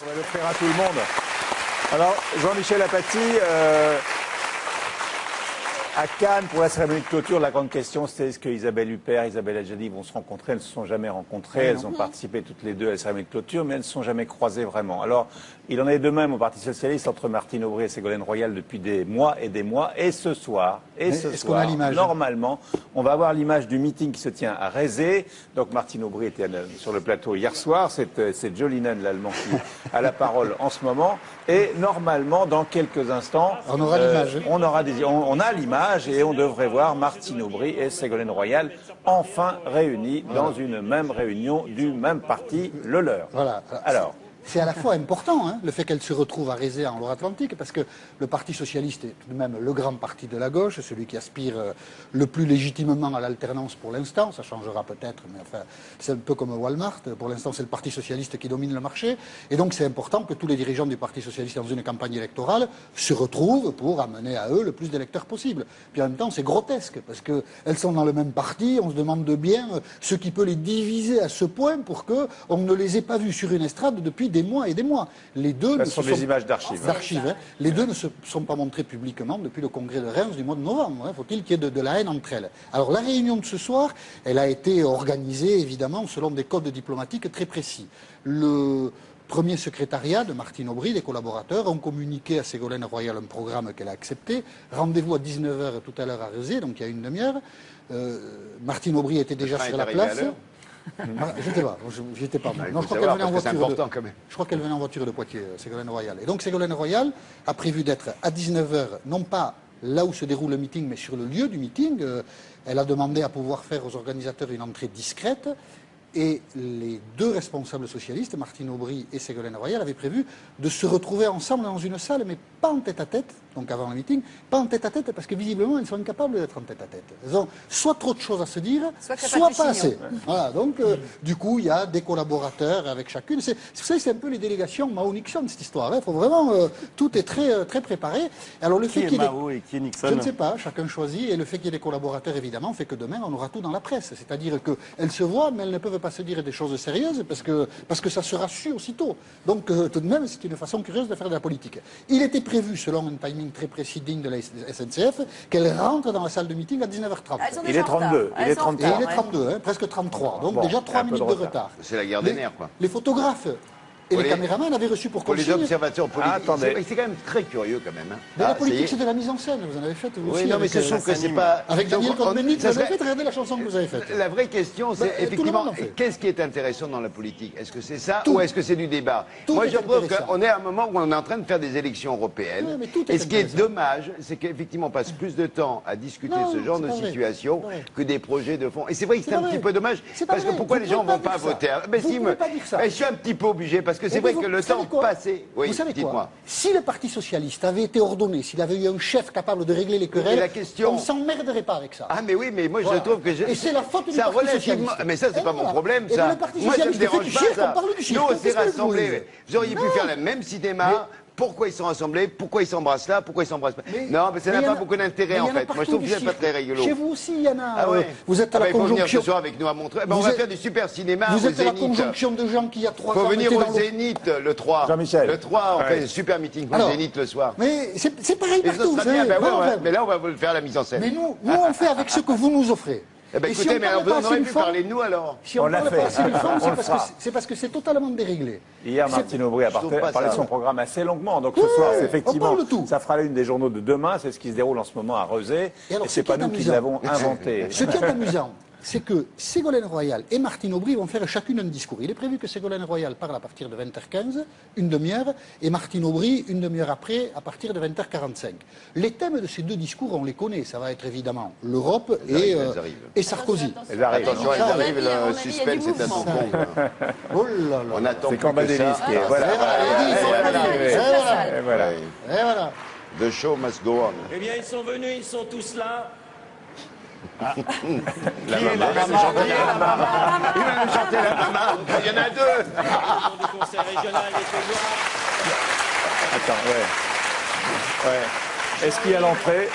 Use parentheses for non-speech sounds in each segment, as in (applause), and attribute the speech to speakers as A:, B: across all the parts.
A: On va l'offrir à tout le monde. Alors, Jean-Michel Apathy, euh, à Cannes, pour la cérémonie de clôture, la grande question, c'était est-ce que Isabelle Huppert, Isabelle Adjani vont se rencontrer? Elles ne se sont jamais rencontrées. Elles ont participé toutes les deux à la cérémonie de clôture, mais elles ne se sont jamais croisées vraiment. Alors, il en est de même au Parti Socialiste entre Martine Aubry et Ségolène Royal depuis des mois et des mois. Et ce soir, et ce
B: a
A: soir,
B: l'image?
A: normalement, on va avoir l'image du meeting qui se tient à Rézé. Donc, Martine Aubry était euh, sur le plateau hier soir. C'est euh, c'est Jolinen, l'allemand, qui a la parole en ce moment. Et normalement, dans quelques instants,
B: On aura l'image,
A: on aura des, on, on a l'image et on devrait voir Martine Aubry et Ségolène Royal enfin réunis dans une même réunion du même parti, le leur.
B: Voilà.
A: Alors,
B: C'est à la fois important, hein, le fait qu'elle se retrouve à Rézé en Loire-Atlantique, parce que le Parti socialiste est tout de même le grand parti de la gauche, celui qui aspire euh, le plus légitimement à l'alternance pour l'instant. Ça changera peut-être, mais enfin, c'est un peu comme Walmart. Pour l'instant, c'est le Parti socialiste qui domine le marché. Et donc, c'est important que tous les dirigeants du Parti socialiste dans une campagne électorale se retrouvent pour amener à eux le plus d'électeurs possible. Puis en même temps, c'est grotesque, parce qu'elles sont dans le même parti. On se demande de bien euh, ce qui peut les diviser à ce point pour qu'on ne les ait pas vus sur une estrade depuis des mois et des mois. Les deux ne
A: sont
B: se
A: des images d'archives.
B: d'archives, hein. Les deux ne se sont pas montrés publiquement depuis le congrès de Reims du mois de novembre. hein. Faut-il qu'il y ait de, de la haine entre elles Alors la réunion de ce soir, elle a été organisée évidemment selon des codes diplomatiques très précis. Le premier secrétariat de Martine Aubry, les collaborateurs, ont communiqué à Ségolène Royal un programme qu'elle a accepté. Rendez-vous à 19h tout à l'heure à Rezé, donc il y a une demi-heure. Euh, Martine Aubry était déjà sur la place. (laughs)
C: l'heure
B: Ah, Je sais pas, moi. Non,
C: faut
B: je crois qu'elle venait en voiture. de-
C: important, quand même.
B: je crois qu'elle venait en voiture de Poitiers, euh, Ségolène Royal. Et donc Ségolène Royal a prévu d'être à 19h, non pas là où se déroule le meeting, mais sur le lieu du meeting. Euh, Elle a demandé à pouvoir faire aux organisateurs une entrée discrète. Et les deux responsables socialistes, Martine Aubry et Ségolène Royal, avaient prévu de se retrouver ensemble dans une salle, mais pas en tête à tête, donc avant le meeting, pas en tête à tête, parce que visiblement, elles sont incapables d'être en tête à tête. Elles ont soit trop de choses à se dire,
D: Soit
B: pas assez. Voilà, donc euh, du coup, il y a des collaborateurs avec chacune. C'est, vous savez, c'est un peu les délégations Mao-Nixon, cette histoire. Il faut vraiment, euh, tout est très, euh, très préparé. Alors le
E: Qui
B: fait
E: est
B: des-
E: Mao et qui est Nixon
B: je ne sais pas, chacun choisit, et le fait qu'il y ait des collaborateurs, évidemment, fait que demain, on aura tout dans la presse. C'est-à-dire qu'elles se voient, mais elles ne peuvent pas se dire des choses sérieuses, parce que, parce que ça sera su aussitôt. Donc, euh, tout de même, c'est une façon curieuse de faire de la politique. Il était prévu, selon un timing très précis digne de la SNCF, qu'elle rentre dans la salle de meeting à 19h30.
D: Elles sont
A: Il est
D: en retard.
A: 32, il est
D: sont en
A: 33.
B: Et
D: retard,
B: il est
D: ouais.
B: 32, hein, presque 33. Donc
A: Bon,
B: déjà
A: il y a
B: 3
A: un peu
B: minutes
A: de
B: de
A: retard.
B: retard.
C: C'est la guerre des
B: Les-
C: nerfs, quoi.
B: Les photographes et les,
C: les-
B: caméramans avaient reçu pour
C: Pour les
B: consigne-
C: observateurs politiques,
A: attendez.
C: c'est quand même très curieux quand même. hein.
B: Mais
C: Ah,
B: la
C: y
B: politique,
C: est.
B: c'est de la mise en scène. Vous en avez fait vous
C: Oui,
B: aussi.
C: non, mais c'est
B: euh,
C: sûr que c'est pas.
B: Avec Daniel Cohn-Bendit,
C: ça
B: vous avez fait regarder la chanson que vous avez faite.
C: La vraie question, c'est
B: Bah,
C: effectivement,
B: monde en fait.
C: qu'est-ce qui est intéressant dans la politique? Est-ce que c'est ça
B: Tout.
C: ou est-ce que c'est du débat?
B: Tout
C: Moi, je trouve qu'on est à un moment où on est en train de faire des élections européennes.
B: Ouais, mais tout est
C: et ce qui est dommage, c'est qu'effectivement, on passe plus de temps à discuter ce genre de situation que des projets de fond. Et c'est vrai que
B: C'est
C: un petit peu dommage.
B: C'est pas
C: Parce que pourquoi les gens
B: pouvez
C: vont
B: pas
C: pas
B: dire ça.
C: voter? Mais si, je suis un petit peu obligé parce que c'est vrai
B: vous-
C: que le temps passé. Oui,
B: vous savez quoi Si le Parti socialiste avait été ordonné, s'il avait eu un chef capable de régler les querelles,
C: la question-
B: on ne s'emmerderait pas avec ça.
C: Ah mais oui, mais moi
B: Voilà.
C: je trouve que je...
B: Et c'est la faute du
C: ça
B: Parti
C: relativement...
B: socialiste.
C: Mais ça c'est pas
B: voilà.
C: mon problème
B: Et
C: ça.
B: le Parti
C: moi ça me dérange
B: du
C: pas ça.
B: on parle du cirque.
C: Nous on s'est rassemblés. Vous auriez pu faire le même cinéma. Pourquoi ils sont rassemblés Pourquoi ils s'embrassent là Pourquoi ils s'embrassent pas Non, mais ça n'a
B: il
C: pas
B: a-
C: beaucoup d'intérêt en
B: il
C: fait. Moi je trouve que c'est pas très rigolo.
B: Chez vous aussi, il y en a.
C: Ah
B: euh,
C: ouais.
B: Vous êtes à
C: Ah bah,
B: la
C: il faut venir ce
B: conjonction.
C: soir avec nous à Montreux. Eh ben, on
B: Vous
C: va
B: êtes-
C: faire du super cinéma
B: Vous
C: au
B: êtes à la
C: Zénith.
B: conjonction de gens qui, il y a trois
C: Faut
B: ans,
C: venir au Zénith le 3.
A: Jean-Michel.
C: Le 3, on
A: Ouais.
C: fait un super meeting au Zénith le soir.
B: Mais c'est pareil partout.
C: Ben. Mais là on va vous le faire la mise en scène.
B: Mais nous, nous, on fait avec ce que vous nous offrez.
C: Eh ben
B: si
C: écoutez,
B: on
C: mais alors, aurait
B: du
C: pu
B: fond,
C: parler de nous alors.
B: Si on
A: On
B: parle pas assez (laughs) c'est parce, que c'est- totalement déréglé.
A: Hier, Martine Aubry a parlé, parlé de son programme assez longuement. Donc ce
B: Oui,
A: soir, effectivement, ça fera l'une des journaux de demain. C'est ce qui se déroule en ce moment à Rezé.
B: Et
A: Et
B: ce
A: c'est pas nous qui l'avons inventé.
B: Ce qui est amusant, c'est que Ségolène Royal et Martine Aubry vont faire chacune un discours. Il est prévu que Ségolène Royal parle à partir de 20h15, une demi-heure, et Martine Aubry une demi-heure après, à partir de 20h45. Les thèmes de ces deux discours, on les connaît. Ça va être évidemment l'Europe et, euh, et Sarkozy.
A: Elles arrivent.
C: Attention, elles
B: Ça,
C: arrivent,
D: on a
C: le suspense est
D: mouvement.
C: tampon.
B: Oh là là.
C: On attend plus que ça.
B: Et voilà.
A: Et voilà.
C: The show must go on.
E: Eh bien, ils sont venus, ils sont tous là.
C: La maman. Il va nous chanter la maman. Il va nous chanter la maman. Il y en a deux.
E: Du régional des.
A: Attends, ouais. Ouais. Est-ce qu'il y a l'entrée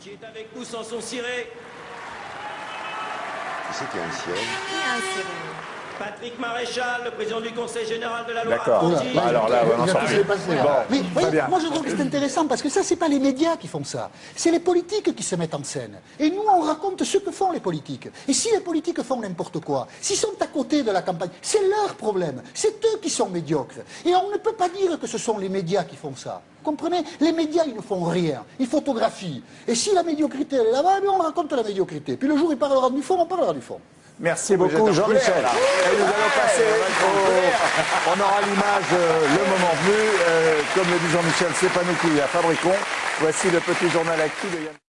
E: qui est avec nous sans son ciré?
C: Tu sais qu'il y a un ciel.
D: Qui a un sirène
E: Patrick Maréchal, le président du Conseil général de la
A: D'accord.
E: Loire-Atlantique.
A: Bah, alors là, on en sort plus. Bon,
B: Mais
A: très
B: voyez,
A: bien.
B: moi je trouve que c'est intéressant parce que ça, c'est pas les médias qui font ça. C'est les politiques qui se mettent en scène. Et nous, on raconte ce que font les politiques. Et si les politiques font n'importe quoi, s'ils sont à côté de la campagne, c'est leur problème. C'est eux qui sont médiocres. Et on ne peut pas dire que ce sont les médias qui font ça. Vous comprenez? Les médias, ils ne font rien. Ils photographient. Et si la médiocrité, elle est là-bas, eh on raconte la médiocrité. Puis le jour où il parlera du fond, on parlera du fond.
A: Merci beaucoup, Jean-Michel. Et nous allons passer au... On aura l'image euh, le moment venu. Euh, comme le dit Jean-Michel, c'est pas nous qui la fabriquons. Voici le petit journal actu de Yann.